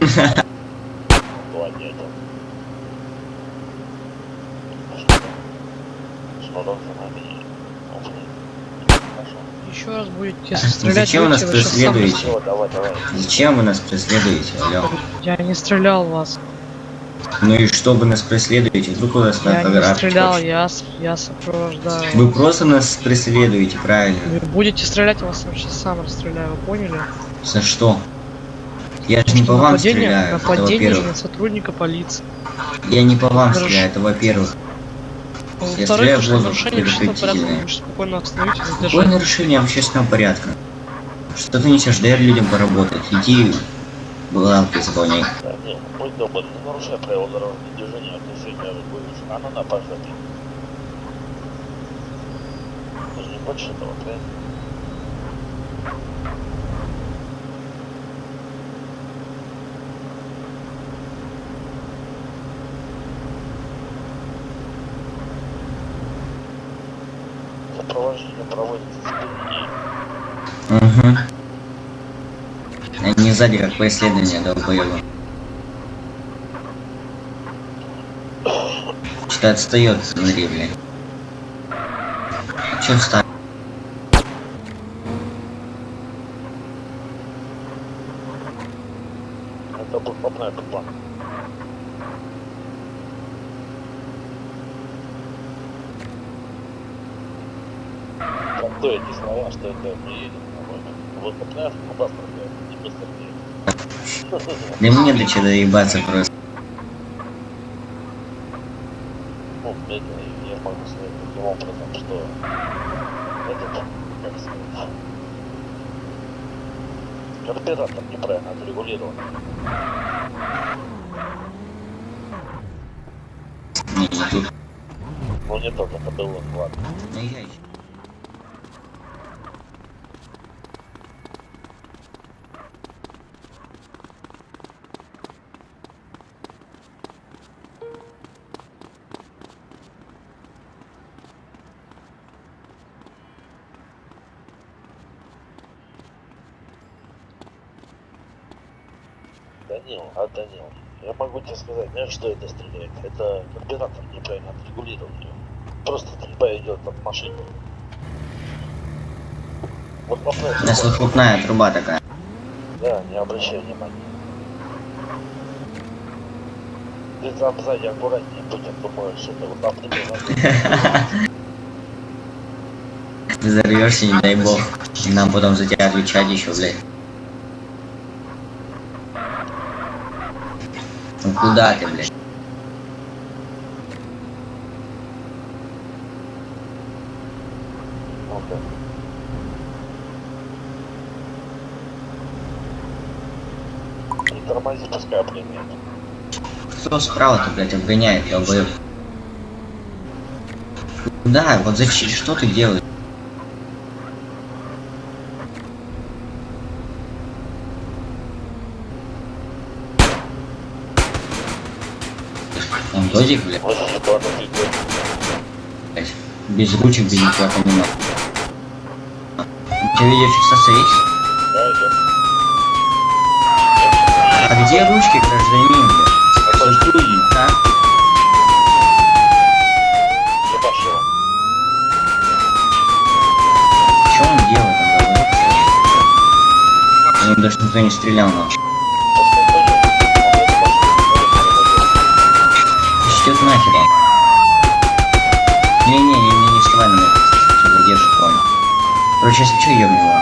нами? Хорошо. Еще раз будете стрелять, Зачем вы нас сам преследуете? Все, давай, давай. Зачем вы нас преследуете, алло? Я не стрелял в вас. Ну и что вы нас преследуете? Вдруг у нас Я на не стрелял, я, я сопровождаю. Вы просто нас преследуете, правильно? Вы будете стрелять, я вас сейчас сам расстреляю, вы поняли? За что? Я же не по вам нападение, стреляю, это во-первых. на сотрудника полиции. Я не по вам Хорошо. стреляю, это во-первых. А Я Во-вторых, воздух нарушение общественного порядка вы спокойно остановитесь, Какое задержите. нарушение общественного порядка? Что ты несешь? Дай людям поработать. Иди главки заполняй. Будь добр, не нарушай правила дорожного движения, отношения будешь. А ну на, пожалуйста. Ты же не хочешь этого, правильно? Сопровождение проводится. Угу. Они сзади как преследование долбоеба. Что-то отстает, смотри, блин. Че встал? Это был попная тупа. Там то эти слова, что это мы едем на Вот попная тупа стреляет, не. Да мне до чего доебаться просто. Ну, блядь, я могу сказать таким образом, что этот, как сказать, карбюратор неправильно отрегулирован. Тут. Ну не тот, это был он, ладно. Данил, а Данил, я могу тебе сказать, знаешь, что это стреляет? Это карбюратор неправильно отрегулирован. Просто стрельба идет от машины. Вот попробуй. У нас выхлопная труба такая. Да, не обращай внимания. Ты там сзади аккуратнее будь, а то можешь это вот обними назад. Взорвешься, не дай бог. Нам потом за тебя отвечать еще, блядь. Ну куда ты, блядь? Ну-ка. Не тормози, пускай обгоняет. Кто справа-то, блядь, обгоняет, долбоёб? Да, вот зачем, что ты делаешь? Он додик, блядь, без ручек, без ничего понимаю. У тебя видеофиксация есть? Да, идет. А где ручки, гражданин? Подожди, А? ебашила. Что он делает ним даже никто не стрелял, но. Идет нахер он. Не-не-не, не вставай на меня. Все, задержит понял. Короче, если что, его.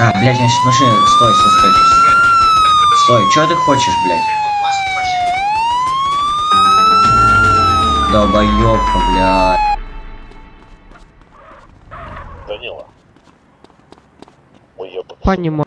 А, блядь, значит машина. Стой, стой, стой. Стой, что ты хочешь, блядь? Долбоёбка, блядь. Данила. Понимаю.